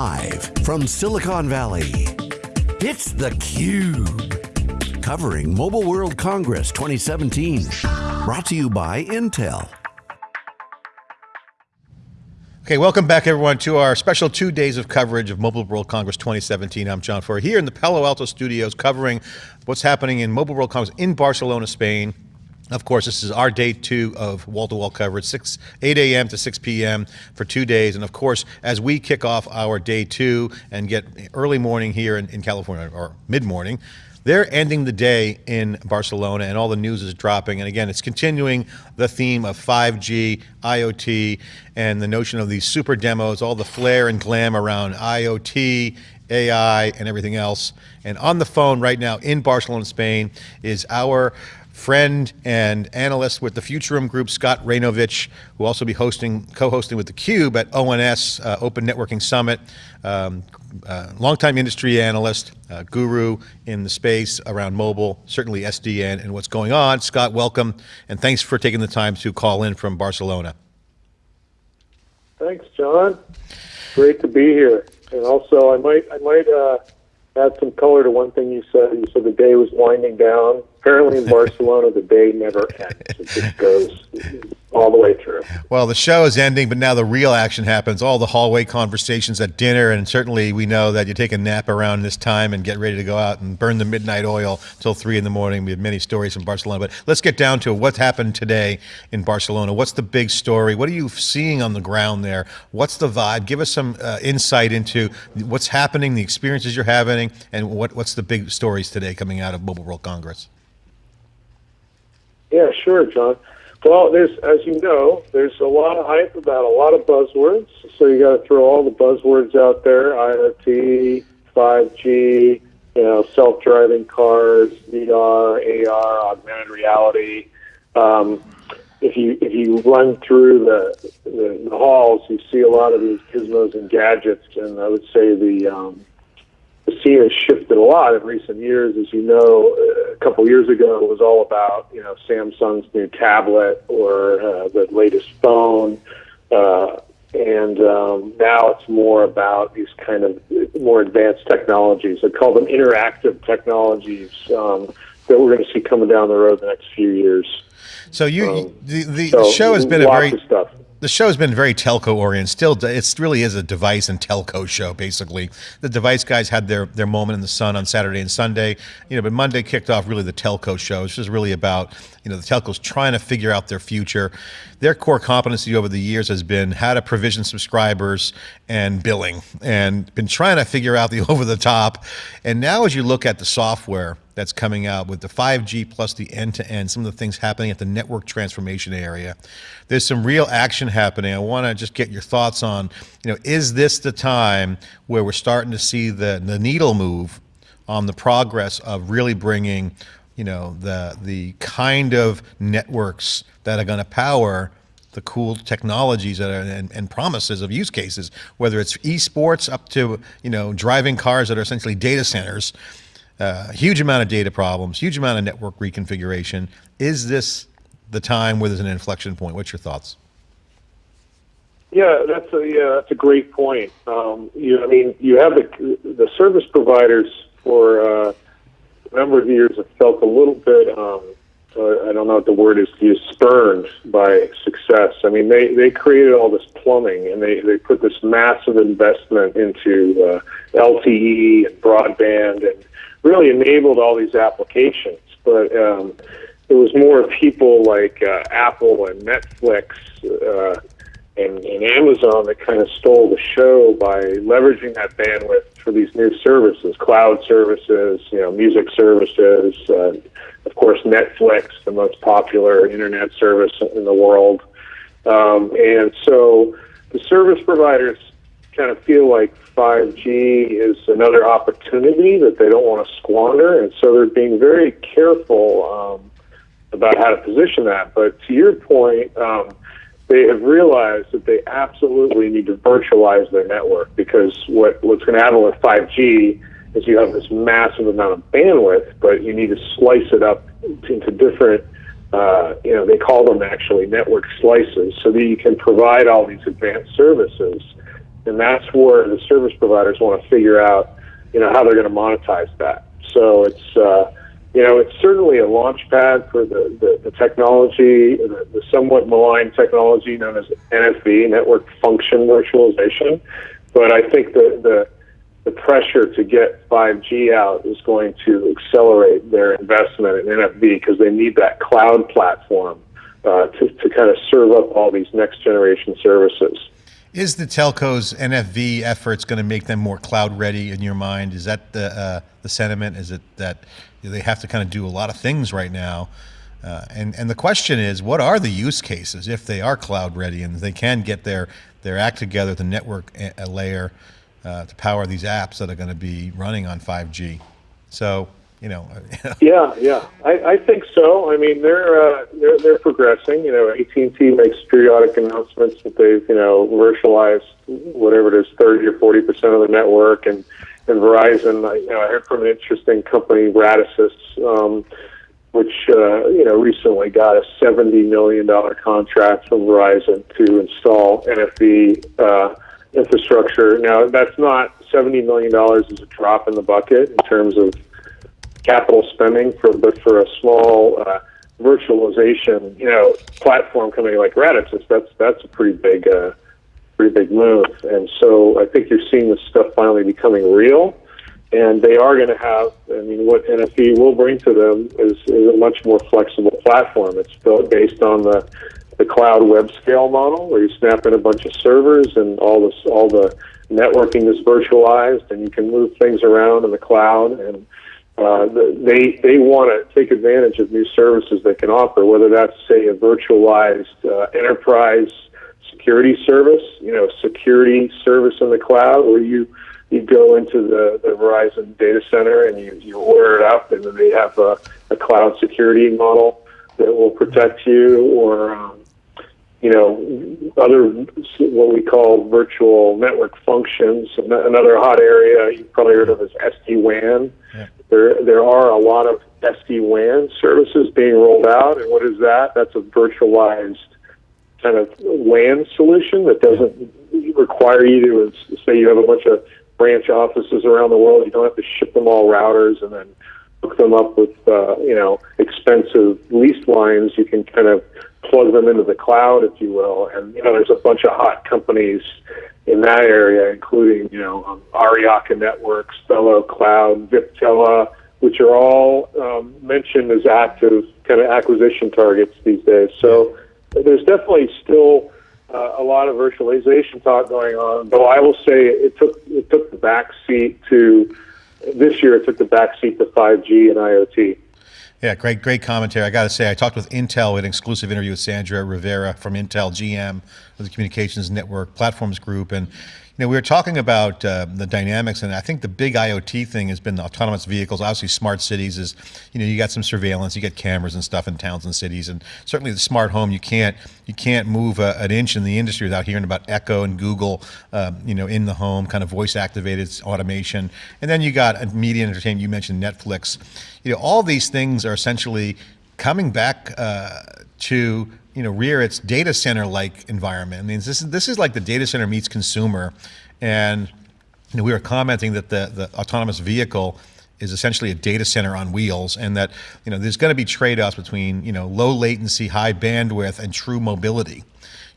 Live from Silicon Valley, it's theCUBE. Covering Mobile World Congress 2017. Brought to you by Intel. Okay, welcome back everyone to our special two days of coverage of Mobile World Congress 2017. I'm John Furrier here in the Palo Alto studios covering what's happening in Mobile World Congress in Barcelona, Spain. Of course, this is our day two of wall-to-wall -wall coverage, 6, 8 a.m. to 6 p.m. for two days. And of course, as we kick off our day two and get early morning here in, in California, or mid-morning, they're ending the day in Barcelona and all the news is dropping. And again, it's continuing the theme of 5G, IoT, and the notion of these super demos, all the flair and glam around IoT, AI, and everything else. And on the phone right now in Barcelona, Spain, is our friend and analyst with the Futuriom Group, Scott Raynovich, who will also be hosting, co-hosting with theCUBE at ONS, uh, Open Networking Summit. Um, uh, longtime industry analyst, uh, guru in the space around mobile, certainly SDN and what's going on. Scott, welcome, and thanks for taking the time to call in from Barcelona. Thanks, John. Great to be here. And also, I might, I might uh, add some color to one thing you said. You said the day was winding down. Apparently in Barcelona, the day never ends. It just goes all the way through. Well, the show is ending, but now the real action happens. All the hallway conversations at dinner, and certainly we know that you take a nap around this time and get ready to go out and burn the midnight oil till three in the morning. We have many stories from Barcelona, but let's get down to what happened today in Barcelona. What's the big story? What are you seeing on the ground there? What's the vibe? Give us some uh, insight into what's happening, the experiences you're having, and what, what's the big stories today coming out of Mobile World Congress? Yeah, sure, John. Well, there's, as you know, there's a lot of hype about a lot of buzzwords. So you got to throw all the buzzwords out there: IoT, 5G, you know, self-driving cars, VR, AR, augmented reality. Um, if you if you run through the, the, the halls, you see a lot of these gizmos and gadgets, and I would say the um, the scene has shifted a lot in recent years. As you know, a couple years ago, it was all about you know Samsung's new tablet or uh, the latest phone, uh, and um, now it's more about these kind of more advanced technologies. I call them interactive technologies um, that we're going to see coming down the road the next few years. So you, um, the, the, so show has been a very stuff the show's been very telco oriented. Still, it really is a device and telco show, basically. The device guys had their, their moment in the sun on Saturday and Sunday, you know, but Monday kicked off really the telco show. It's just really about, you know, the telcos trying to figure out their future. Their core competency over the years has been how to provision subscribers and billing and been trying to figure out the over the top. And now as you look at the software, that's coming out with the 5G plus the end-to-end, -end, some of the things happening at the network transformation area. There's some real action happening. I want to just get your thoughts on, you know, is this the time where we're starting to see the, the needle move on the progress of really bringing, you know, the, the kind of networks that are going to power the cool technologies are, and, and, promises of use cases, whether it's esports up to you know driving cars that are essentially data centers, uh, huge amount of data problems, huge amount of network reconfiguration. Is this the time where there's an inflection point? What's your thoughts? Yeah, that's a yeah, that's a great point. Um, you, I mean, you have the the service providers for uh, a number of years have felt a little bit. Um, uh, I don't know what the word is to use, spurned by success. I mean, they, they created all this plumbing and they, they put this massive investment into uh, LTE and broadband and really enabled all these applications. But um, it was more people like uh, Apple and Netflix uh, and, and Amazon that kind of stole the show by leveraging that bandwidth for these new services, cloud services, you know, music services, uh, of course, Netflix, the most popular internet service in the world. Um, and so the service providers kind of feel like 5G is another opportunity that they don't want to squander, and so they're being very careful um, about how to position that. But to your point, um, they have realized that they absolutely need to virtualize their network because what, what's going to happen with 5G is you have this massive amount of bandwidth, but you need to slice it up into different, uh, you know, they call them actually network slices so that you can provide all these advanced services and that's where the service providers want to figure out, you know, how they're going to monetize that. So it's, uh, you know, it's certainly a launch pad for the, the, the technology, the, the somewhat maligned technology known as NFV, Network Function Virtualization. But I think the, the, the pressure to get 5G out is going to accelerate their investment in NFV because they need that cloud platform uh, to, to kind of serve up all these next generation services. Is the telcos NFV efforts going to make them more cloud ready in your mind? Is that the uh, the sentiment? Is it that they have to kind of do a lot of things right now? Uh, and and the question is, what are the use cases if they are cloud ready and they can get their their act together, the network layer uh, to power these apps that are going to be running on 5G? So you know. yeah, yeah, I, I think so. I mean, they're uh, they're they're progressing. You know, AT and T makes periodic announcements that they've you know virtualized whatever it is, thirty or forty percent of the network, and and Verizon. You know, I heard from an interesting company, Radisys. Um, which uh, you know recently got a seventy million dollar contract from Verizon to install NFV uh, infrastructure. Now that's not seventy million dollars is a drop in the bucket in terms of capital spending for, but for a small uh, virtualization, you know, platform company like Radisys, that's that's a pretty big, uh, pretty big move. And so I think you're seeing this stuff finally becoming real. And they are going to have, I mean, what NFV will bring to them is, is a much more flexible platform. It's built based on the, the cloud web scale model, where you snap in a bunch of servers and all this, all the networking is virtualized, and you can move things around in the cloud and uh, they they want to take advantage of new services they can offer, whether that's say a virtualized uh, enterprise security service, you know, security service in the cloud, where you you go into the, the Verizon data center and you, you order it up, and then they have a, a cloud security model that will protect you, or um, you know, other what we call virtual network functions. Another hot area you've probably heard of is SD WAN. Yeah. There, there are a lot of SD WAN services being rolled out, and what is that? That's a virtualized kind of WAN solution that doesn't require you to say you have a bunch of branch offices around the world. You don't have to ship them all routers and then hook them up with uh, you know expensive leased lines. You can kind of plug them into the cloud, if you will. And you know, there's a bunch of hot companies in that area, including you know um, Aryaka Networks, VeloCloud, Viptela, which are all um, mentioned as active kind of acquisition targets these days. So there's definitely still uh, a lot of virtualization talk going on. Though I will say it took it took the back seat to this year. It took the back seat to 5G and IoT. Yeah, great, great commentary. I got to say, I talked with Intel, an exclusive interview with Sandra Rivera from Intel GM of the Communications Network Platforms Group, and you know, we were talking about uh, the dynamics, and I think the big IoT thing has been the autonomous vehicles. Obviously, smart cities is, you know, you got some surveillance, you get cameras and stuff in towns and cities, and certainly the smart home. You can't you can't move a, an inch in the industry without hearing about Echo and Google, uh, you know, in the home, kind of voice activated automation. And then you got media and entertainment. You mentioned Netflix. You know, all these things are essentially coming back uh, to you know rear its data center like environment. I mean, this is this is like the data center meets consumer, and you know, we were commenting that the the autonomous vehicle is essentially a data center on wheels, and that you know there's going to be trade-offs between you know low latency, high bandwidth, and true mobility.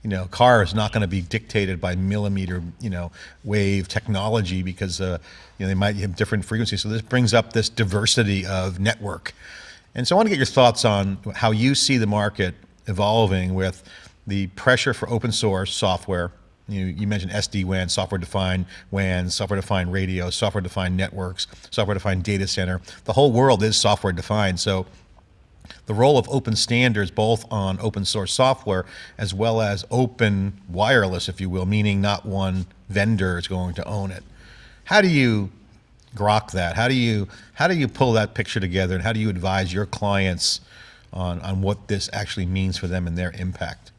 You know, car is not going to be dictated by millimeter you know wave technology because uh, you know they might have different frequencies. So this brings up this diversity of network. And so I want to get your thoughts on how you see the market evolving with the pressure for open source software. You, you mentioned SD-WAN, software-defined WAN, software-defined radio, software-defined networks, software-defined data center. The whole world is software-defined. So the role of open standards, both on open source software as well as open wireless, if you will, meaning not one vendor is going to own it. How do you grok that? How do you how do you pull that picture together, and how do you advise your clients on, on what this actually means for them and their impact?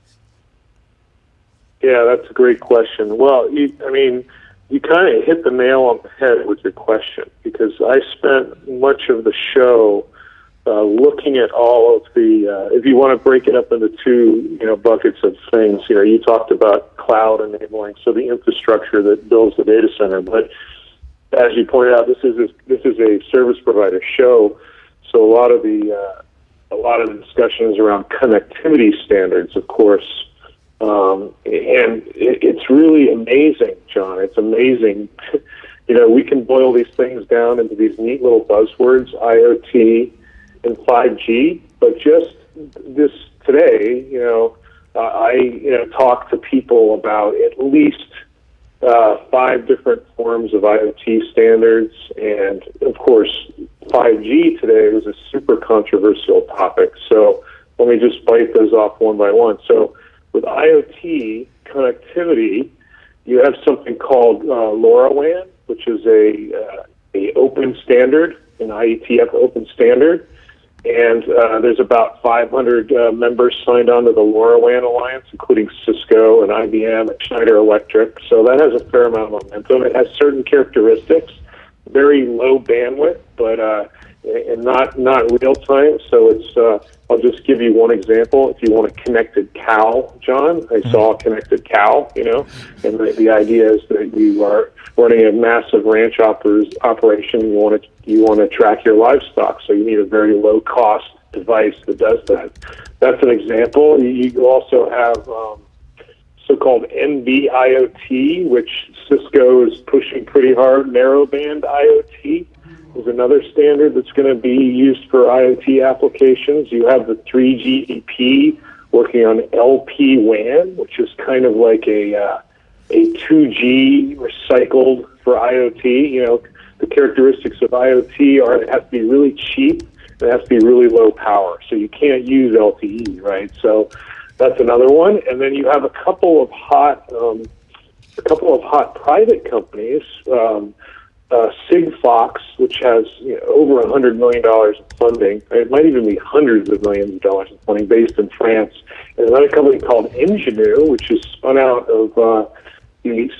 Yeah, that's a great question. Well, you, I mean, you kind of hit the nail on the head with your question because I spent much of the show uh, looking at all of the, uh, if you want to break it up into two, you know, buckets of things, you know, you talked about cloud enabling, so the infrastructure that builds the data center. But as you pointed out, this is a, this is a service provider show, so a lot of the uh, a lot of the discussions around connectivity standards, of course, um, and it, it's really amazing, John. It's amazing. you know, we can boil these things down into these neat little buzzwords, IoT and 5G, but just this today, you know, uh, I you know talk to people about at least uh, five different forms of IoT standards, and of course, 5G today was a super controversial topic. So let me just bite those off one by one. So with IoT connectivity, you have something called uh, LoRaWAN, which is a uh, a open standard, an IETF open standard and uh, there's about 500 uh, members signed on to the LoRaWAN Alliance, including Cisco and IBM and Schneider Electric. So that has a fair amount of momentum. It has certain characteristics, very low bandwidth, but uh, and not not real time. So it's uh, I'll just give you one example. If you want a connected cow, John, I mm-hmm. saw a connected cow, you know, and the, the idea is that you are running a massive ranch operas, operation. You want to you want to track your livestock, so you need a very low cost device that does that. That's an example. You also have um, so-called NB-IoT, which Cisco is pushing pretty hard. Narrowband IoT is another standard that's going to be used for IoT applications. You have the 3GPP working on LPWAN, which is kind of like a uh, a 2G recycled for IoT. You know, the characteristics of IoT are it has to be really cheap and it has to be really low power. So you can't use LTE, right? So that's another one. And then you have a couple of hot, um, a couple of hot private companies. Um, uh, Sigfox, which has you know, over a hundred million dollars in funding. It might even be hundreds of millions of dollars in funding, based in France. And another company called Ingenu, which is spun out of uh, the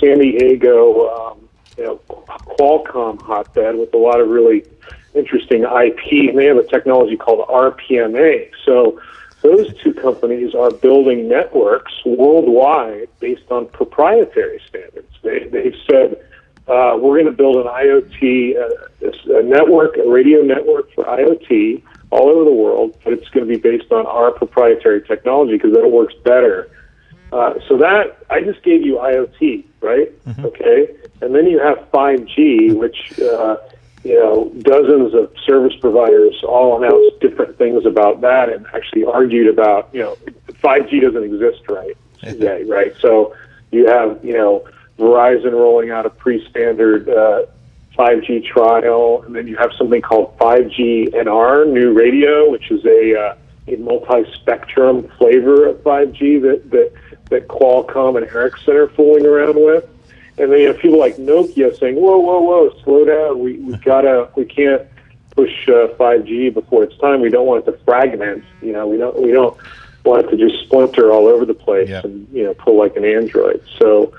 San Diego, um, you know, Qualcomm hotbed with a lot of really interesting IP. And they have a technology called RPMA. So those two companies are building networks worldwide based on proprietary standards. They, they've said uh, we're going to build an IoT uh, a network, a radio network for IoT all over the world, but it's going to be based on our proprietary technology because it works better. Uh, so that I just gave you IoT, right? Mm-hmm. Okay, and then you have 5G, which uh, you know dozens of service providers all announced different things about that, and actually argued about you know 5G doesn't exist right today, right? So you have you know Verizon rolling out a pre-standard uh, 5G trial, and then you have something called 5G NR, new radio, which is a uh, a multi-spectrum flavor of 5G that that that Qualcomm and Ericsson are fooling around with. And then you have people like Nokia saying, "Whoa, whoa, whoa, slow down. We we gotta, we can't push uh, 5G before it's time. We don't want it to fragment. You know, we don't we don't want it to just splinter all over the place and you know pull like an Android." So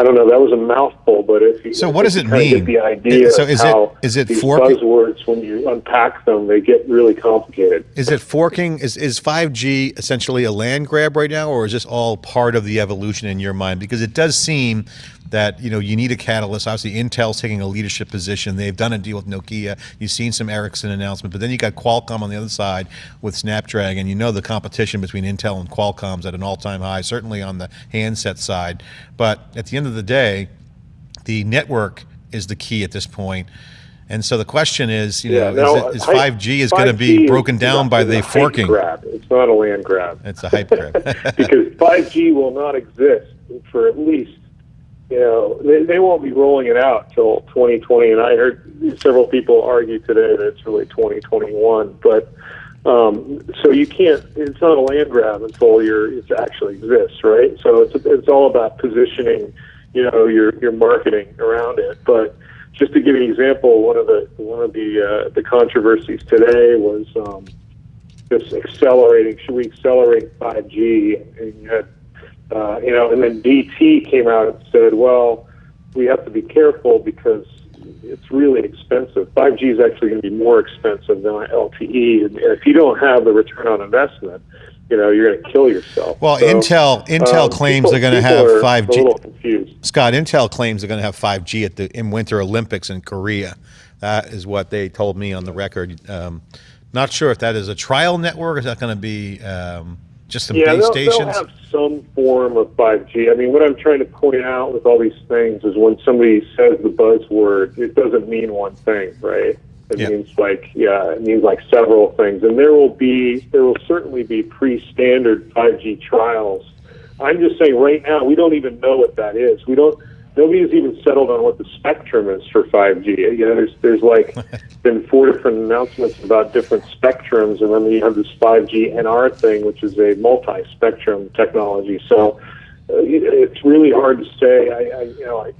I don't know. That was a mouthful, but if you so, what does it mean? Get the idea. so, is it is it these forking? buzzwords when you unpack them, they get really complicated. Is it forking? Is is five G essentially a land grab right now, or is this all part of the evolution in your mind? Because it does seem that you know you need a catalyst. Obviously, Intel's taking a leadership position. They've done a deal with Nokia. You've seen some Ericsson announcement, but then you got Qualcomm on the other side with Snapdragon. You know the competition between Intel and Qualcomm's at an all-time high, certainly on the handset side. But at the end of the day, the network is the key at this point. And so the question is, you yeah, know, now, is, it, is 5G is going to be broken down by the forking? Grab. It's not a land grab. It's a hype grab. because 5G will not exist for at least you know, they, they won't be rolling it out till 2020. And I heard several people argue today that it's really 2021. But um, so you can't. It's not a land grab until you're it actually exists, right? So it's it's all about positioning, you know, your your marketing around it. But just to give you an example, one of the one of the uh, the controversies today was um, just accelerating. Should we accelerate 5G? And you had uh, you know, and then DT came out and said, well, we have to be careful because it's really expensive. 5G is actually going to be more expensive than LTE, and if you don't have the return on investment, you know you're going to kill yourself. Well, So, Intel Intel um, claims people- they're going to have are five A G. little confused. Scott, Intel claims they're going to have 5G at the in Winter Olympics in Korea. That is what they told me on the record. Um, not sure if that is a trial network. Or is that going to be um, just some Yeah, base they'll, they'll have some form of 5G. I mean, what I'm trying to point out with all these things is when somebody says the buzzword, it doesn't mean one thing, right? It Yeah. means like, yeah, it means like several things. And there will be, there will certainly be pre-standard 5G trials. I'm just saying right now, we don't even know what that is. We don't, nobody's even settled on what the spectrum is for 5G. You know, there's, there's like been four different announcements about different spectrums, and then you have this 5G NR thing, which is a multi-spectrum technology. So uh, it's really hard to say. I, I you know, I,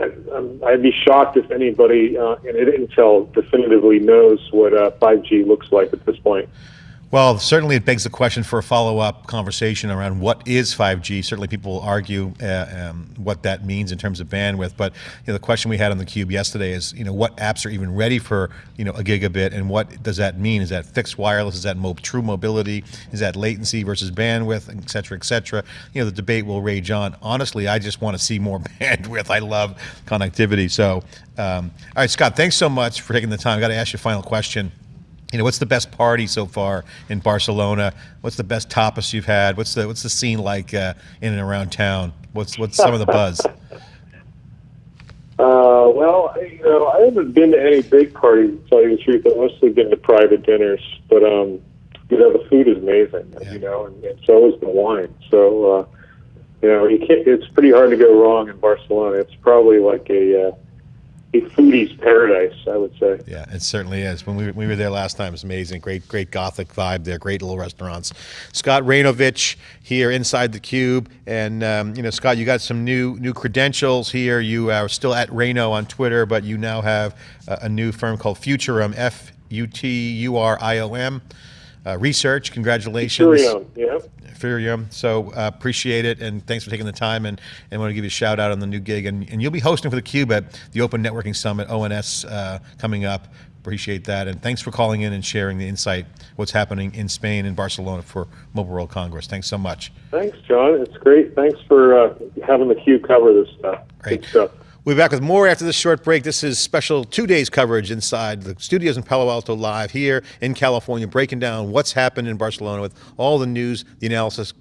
I, I'd be shocked if anybody uh, in Intel definitively knows what uh, 5G looks like at this point. Well, certainly it begs the question for a follow-up conversation around what is 5G. Certainly, people will argue uh, um, what that means in terms of bandwidth. But you know, the question we had on the cube yesterday is, you know, what apps are even ready for you know a gigabit, and what does that mean? Is that fixed wireless? Is that mo- true mobility? Is that latency versus bandwidth, et cetera, et cetera? You know, the debate will rage on. Honestly, I just want to see more bandwidth. I love connectivity. So, um, all right, Scott, thanks so much for taking the time. I got to ask you a final question. You know, what's the best party so far in Barcelona? What's the best tapas you've had? What's the what's the scene like uh, in and around town? What's what's some of the buzz? Uh, well, I- you know, I haven't been to any big parties. To tell you the truth, I've mostly been to private dinners. But um, you know, the food is amazing. Yeah. You know, and, and so is the wine. So uh, you know, you can't. It's pretty hard to go wrong in Barcelona. It's probably like a uh, a foodie's paradise, I would say. Yeah, it certainly is. When we, we were there last time, it was amazing. Great, great gothic vibe there. Great little restaurants. Scott Raynovich here inside the cube, and um, you know, Scott, you got some new new credentials here. You are still at Rayno on Twitter, but you now have a, a new firm called Futuriom. F U T U R I O M. Uh, research. Congratulations. Curium, yeah. Furium. So uh, appreciate it, and thanks for taking the time. And, and want to give you a shout out on the new gig. And, and you'll be hosting for the Cube at the Open Networking Summit (ONS) uh, coming up. Appreciate that, and thanks for calling in and sharing the insight what's happening in Spain and Barcelona for Mobile World Congress. Thanks so much. Thanks, John. It's great. Thanks for uh, having the Cube cover this stuff. Great. Good stuff. We'll be back with more after this short break. This is special two days coverage inside the studios in Palo Alto live here in California, breaking down what's happened in Barcelona with all the news, the analysis